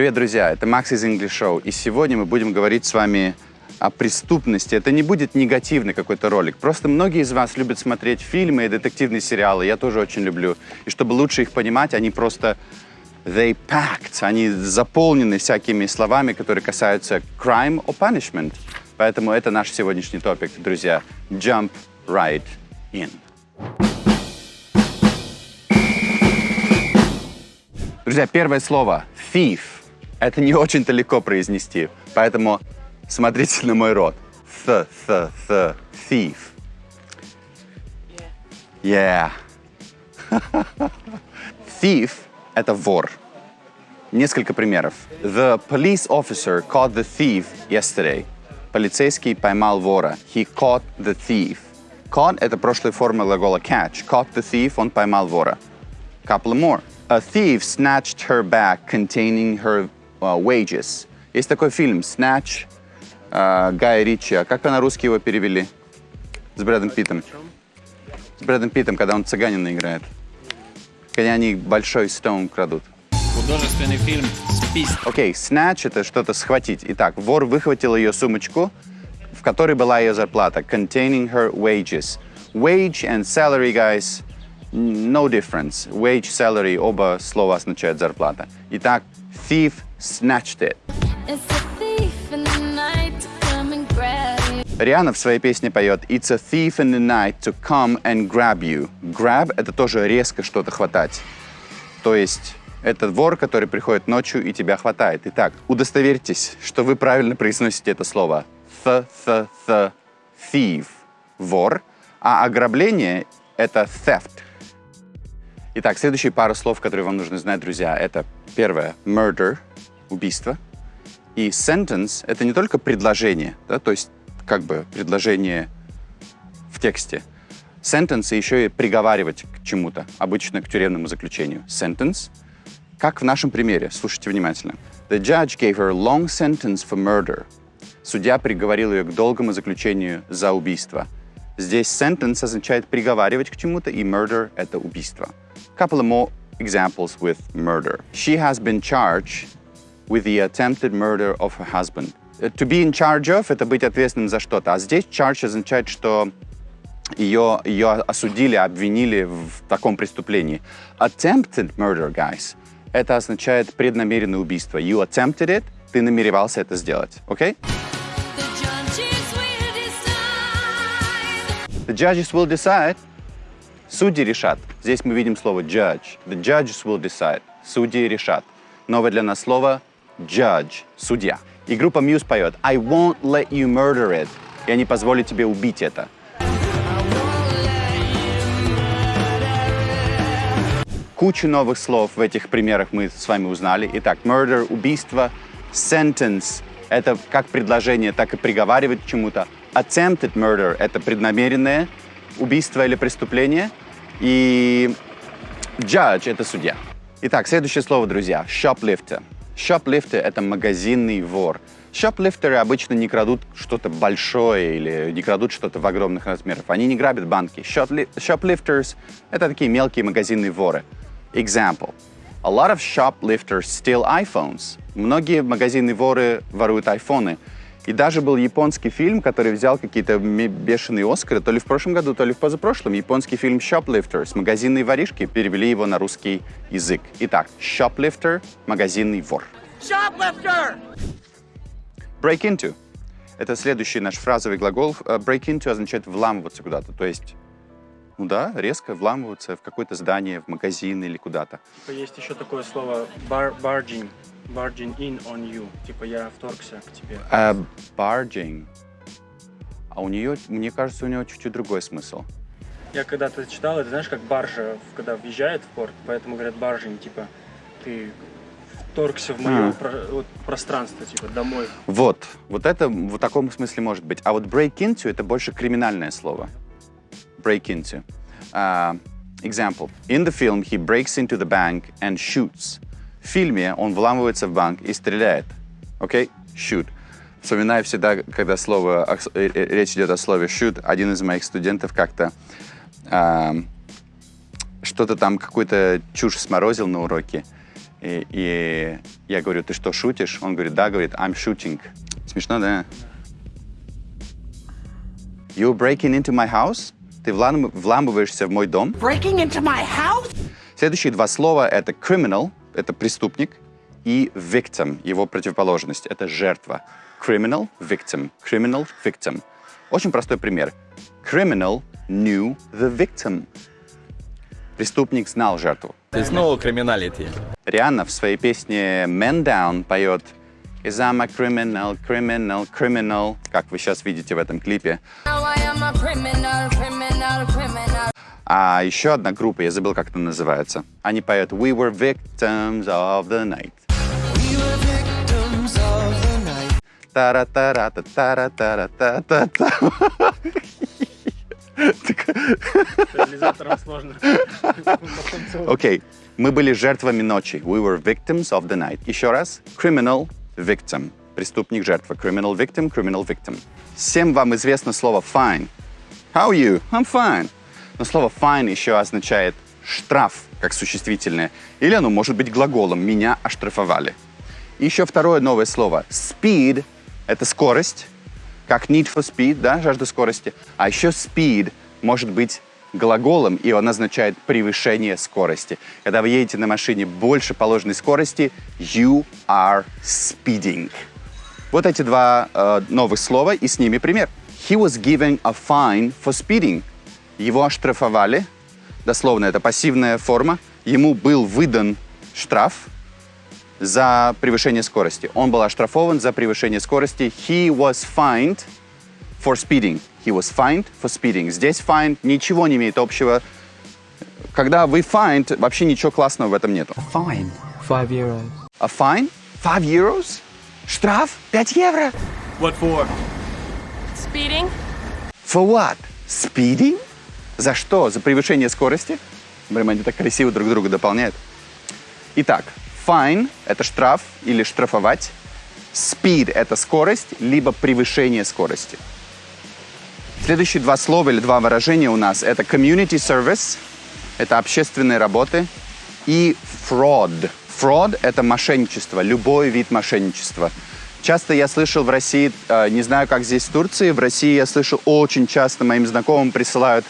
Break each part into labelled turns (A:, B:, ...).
A: Привет, друзья! Это Max из English Show. И сегодня мы будем говорить с вами о преступности. Это не будет негативный какой-то ролик. Просто многие из вас любят смотреть фильмы и детективные сериалы. Я тоже очень люблю. И чтобы лучше их понимать, они просто... They packed. Они заполнены всякими словами, которые касаются crime or punishment. Поэтому это наш сегодняшний топик, друзья. Jump right in. Друзья, первое слово thief. Это не очень-то легко произнести, поэтому смотрите на мой рот. Th, th, th, thief. Yeah. thief — это вор. Несколько примеров. The police officer caught the thief yesterday. Полицейский поймал вора. He caught the thief. Caught — это прошлая форма глагола catch. Caught the thief — он поймал вора. Couple more. A thief snatched her bag containing her uh, wages. Есть такой фильм «Snatch» uh, Гая Ричи. А как на русский его перевели? С Брэдом Питтом. С Брэдом Питтом, когда он цыганина играет. Когда они большой стоун крадут.
B: Художественный фильм «Спис».
A: Окей, okay, snatch — это что-то схватить. Итак, вор выхватил ее сумочку, в которой была ее зарплата. Containing her wages. Wage and salary, guys, no difference. Wage, salary, оба слова означают зарплата. Итак, thief snatched it. Риана в своей песне поет «It's a thief in the night to come and grab you». Grab — это тоже резко что-то хватать. То есть это вор, который приходит ночью и тебя хватает. Итак, удостоверьтесь, что вы правильно произносите это слово. Th, th, th, thief — вор, а ограбление — это theft. Итак, следующие пару слов, которые вам нужно знать, друзья, это первое — murder — убийство. И sentence — это не только предложение, да, то есть как бы предложение в тексте. Sentence еще и приговаривать к чему-то, обычно к тюремному заключению. Sentence, как в нашем примере, слушайте внимательно. The judge gave her a long sentence for murder. Судья приговорил ее к долгому заключению за убийство. Здесь sentence означает приговаривать к чему-то, и murder — это убийство. Couple of more examples with murder. She has been charged with the attempted murder of her husband. Uh, to be in charge of — это быть ответственным за что-то. А здесь charge означает, что ее, ее осудили, обвинили в таком преступлении. Attempted murder, guys, это означает преднамеренное убийство. You attempted it, ты намеревался это сделать. Окей? Okay? The judges will decide. Судьи решат. Здесь мы видим слово judge. The judges will decide. Судьи решат. Новое для нас слово judge, судья. И группа Muse поет I won't let you murder it. Я не позволю тебе убить это. Кучу новых слов в этих примерах мы с вами узнали. Итак, murder — убийство, sentence — это как предложение, так и приговаривать к чему-то. Attempted murder — это преднамеренное убийство или преступление. И judge — это судья. Итак, следующее слово, друзья. Shoplifter. Shoplifter — это магазинный вор. Шоплифтеры обычно не крадут что-то большое или не крадут что-то в огромных размерах. Они не грабят банки. Shoplifters — это такие мелкие магазинные воры. Example. A lot of shoplifters steal iPhones. Многие магазинные воры воруют айфоны. И даже был японский фильм, который взял какие-то бешеные Оскары, то ли в прошлом году, то ли в позапрошлом. Японский фильм «Shoplifters» — «Магазинные воришки», перевели его на русский язык. Итак, «shoplifter» — магазинный вор. Shoplifter! Break into. Это следующий наш фразовый глагол. Э, break into означает вламываться куда-то, то есть ну да, резко вламываться в какое-то здание, в магазин или куда-то.
C: Типа есть еще такое слово bar barging barging in on you. Типа я вторгся к тебе.
A: Uh, barging. А у нее, мне кажется, у нее чуть-чуть другой смысл.
C: Я когда-то читал, это знаешь, как баржа, когда въезжает в порт, поэтому говорят баржing, типа ты вторгся в мое а. про, вот, пространство, типа домой.
A: Вот, вот это в таком смысле может быть. А вот break into это больше криминальное слово. Break into. Uh, example. In the film, he breaks into the bank and shoots. В фильме он вламывается в банк и стреляет. Окей? Okay? Shoot. Вспоминаю всегда, когда слово, э, э, речь идет о слове shoot, один из моих студентов как-то э, что-то там, какую-то чушь сморозил на уроке. И, и я говорю, ты что, шутишь? Он говорит, да, говорит, I'm shooting. Смешно, да? You're breaking into my house? Ты влам- вламываешься в мой дом?
D: Breaking into my house?
A: Следующие два слова — это criminal, это преступник, и victim, его противоположность, это жертва. Criminal, victim. Criminal, victim. Очень простой пример. Criminal knew the victim. Преступник знал жертву.
E: Ты снова криминалити.
A: Рианна в своей песне Man Down поет Is I'm a criminal, criminal, criminal, как вы сейчас видите в этом клипе.
F: Now I am a criminal, criminal, criminal.
A: А еще одна группа, я забыл, как это называется. Они поют We were victims of the night. тара тара та тара тара та та та
C: Реализаторам сложно.
A: Окей. Мы были жертвами ночи. We were victims of the night. Еще раз. Criminal, victim. Преступник, жертва. Criminal, victim, criminal, victim. Всем вам известно слово fine. How are you? I'm fine. Но слово fine еще означает штраф, как существительное. Или оно может быть глаголом. Меня оштрафовали. И еще второе новое слово. Speed — это скорость, как need for speed, да, жажда скорости. А еще speed может быть глаголом, и он означает превышение скорости. Когда вы едете на машине больше положенной скорости, you are speeding. Вот эти два э, новых слова, и с ними пример. He was given a fine for speeding. Его оштрафовали, дословно это пассивная форма. Ему был выдан штраф за превышение скорости. Он был оштрафован за превышение скорости. He was fined for speeding. He was fined for speeding. Здесь fined ничего не имеет общего. Когда вы fined, вообще ничего классного в этом нету.
G: Fine. Five euros.
A: A fine? Five euros? Штраф? 5 евро?
B: What for?
F: Speeding?
A: For what? Speeding? За что? За превышение скорости? Блин, они так красиво друг друга дополняют. Итак, fine — это штраф или штрафовать. Speed — это скорость, либо превышение скорости. Следующие два слова или два выражения у нас — это community service, это общественные работы, и fraud. Fraud — это мошенничество, любой вид мошенничества. Часто я слышал в России, э, не знаю, как здесь в Турции, в России я слышал очень часто, моим знакомым присылают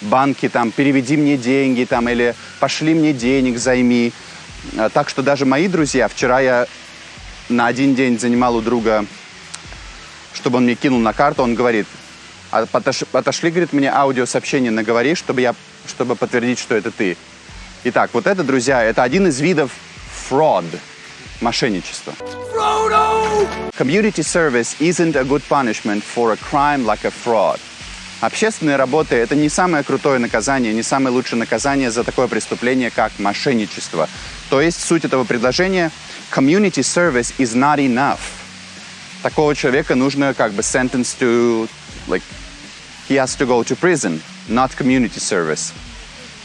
A: банки, там, переведи мне деньги, там, или пошли мне денег, займи. Э, Так что даже мои друзья, вчера я на один день занимал у друга, чтобы он мне кинул на карту, он говорит, «А отош- отошли, говорит, мне аудиосообщение, наговори, чтобы я, чтобы подтвердить, что это ты. Итак, вот это, друзья, это один из видов fraud, мошенничества. Community service isn't a good punishment for a crime like a fraud. Общественные работы — это не самое крутое наказание, не самое лучшее наказание за такое преступление, как мошенничество. То есть суть этого предложения — community service is not enough. Такого человека нужно как бы sentence to, like, he has to go to prison, not community service.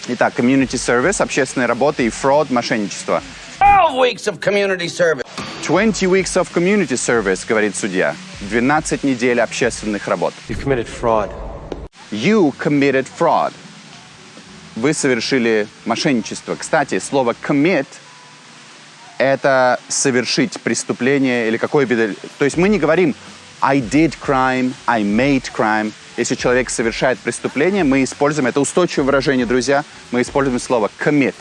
A: Итак, community service, общественные работы и fraud, мошенничество.
D: 12 weeks of community service.
A: 20 weeks of community service, говорит судья. 12 недель общественных работ.
G: You committed fraud.
A: You committed fraud. Вы совершили мошенничество. Кстати, слово commit — это совершить преступление или какое бы... То есть мы не говорим I did crime, I made crime. Если человек совершает преступление, мы используем, это устойчивое выражение, друзья, мы используем слово commit.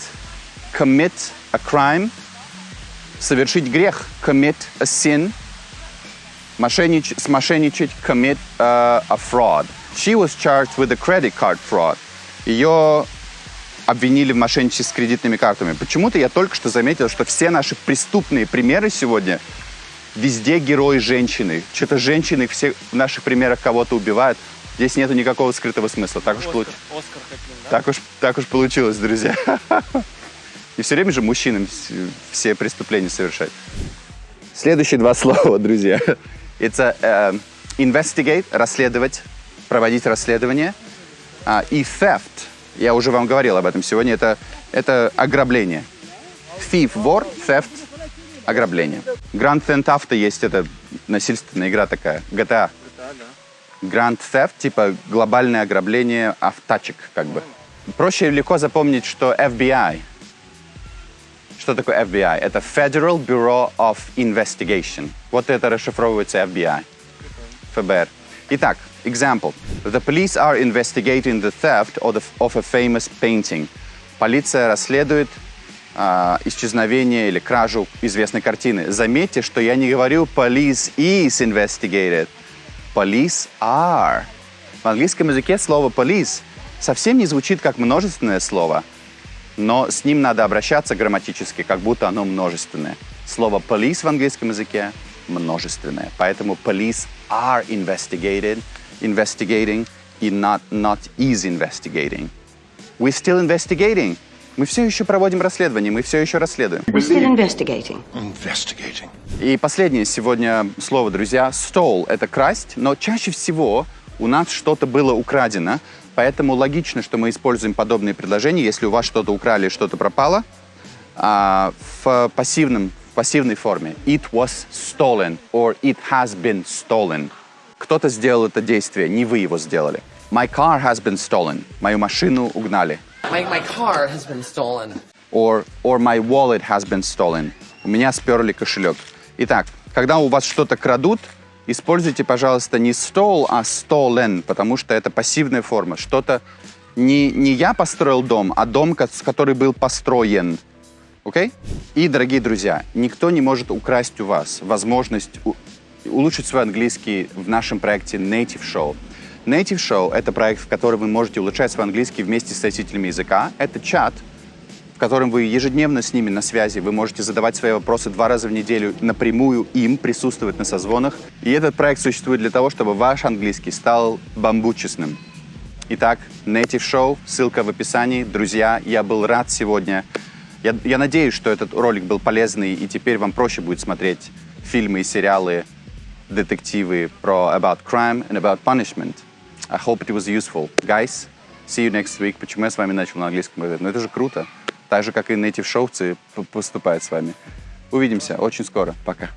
A: Commit a crime, совершить грех, commit a sin, мошеннич, смошенничать, commit uh, a fraud. She was charged with a credit card fraud. Ее обвинили в мошенничестве с кредитными картами. Почему-то я только что заметил, что все наши преступные примеры сегодня везде герои женщины. Что-то женщины все в наших примерах кого-то убивают. Здесь нету никакого скрытого смысла. Так уж, получ-
C: Оскар хотим, да?
A: так уж, так уж получилось, друзья. И все время же мужчинам вс- все преступления совершать. Следующие два слова, друзья. Это э, investigate, расследовать, проводить расследование. А, и theft, я уже вам говорил об этом сегодня, это, это ограбление. Thief, вор, theft, ограбление. Grand Theft Auto есть, это насильственная игра такая, GTA. Grand Theft, типа глобальное ограбление автачек, как бы. Проще и легко запомнить, что FBI, Что такое FBI? Это Federal Bureau of Investigation. Вот это расшифровывается FBI. ФБР. Итак, example. The police are investigating the theft of, a famous painting. Полиция расследует а, исчезновение или кражу известной картины. Заметьте, что я не говорю police is investigated. Police are. В английском языке слово police совсем не звучит как множественное слово, но с ним надо обращаться грамматически, как будто оно множественное. Слово police в английском языке множественное. Поэтому police are investigated, investigating и not, not is investigating. We're still investigating. Мы все еще проводим расследование, мы все еще расследуем.
E: We're still investigating.
H: Investigating.
A: И последнее сегодня слово, друзья. Stole — это красть, но чаще всего у нас что-то было украдено, поэтому логично, что мы используем подобные предложения, если у вас что-то украли, что-то пропало, а, в пассивном, в пассивной форме. It was stolen or it has been stolen. Кто-то сделал это действие, не вы его сделали. My car has been stolen. Мою машину угнали.
I: My, my car has been stolen.
A: or, or my wallet has been stolen. У меня сперли кошелек. Итак, когда у вас что-то крадут, используйте, пожалуйста, не stole, а stolen, потому что это пассивная форма. Что-то не, не я построил дом, а дом, ко- который был построен. Окей? И, дорогие друзья, никто не может украсть у вас возможность улучшить свой английский в нашем проекте Native Show. Native Show — это проект, в котором вы можете улучшать свой английский вместе с носителями языка. Это чат, в котором вы ежедневно с ними на связи. Вы можете задавать свои вопросы два раза в неделю напрямую им, присутствовать на созвонах. И этот проект существует для того, чтобы ваш английский стал бамбучесным. Итак, Native Show, ссылка в описании. Друзья, я был рад сегодня. Я, я надеюсь, что этот ролик был полезный, и теперь вам проще будет смотреть фильмы и сериалы, детективы про about crime and about punishment. I hope it was useful. Guys, see you next week. Почему я с вами начал на английском говорить? Ну это же круто. Так же, как и native шоуцы поступают с вами. Увидимся очень скоро. Пока.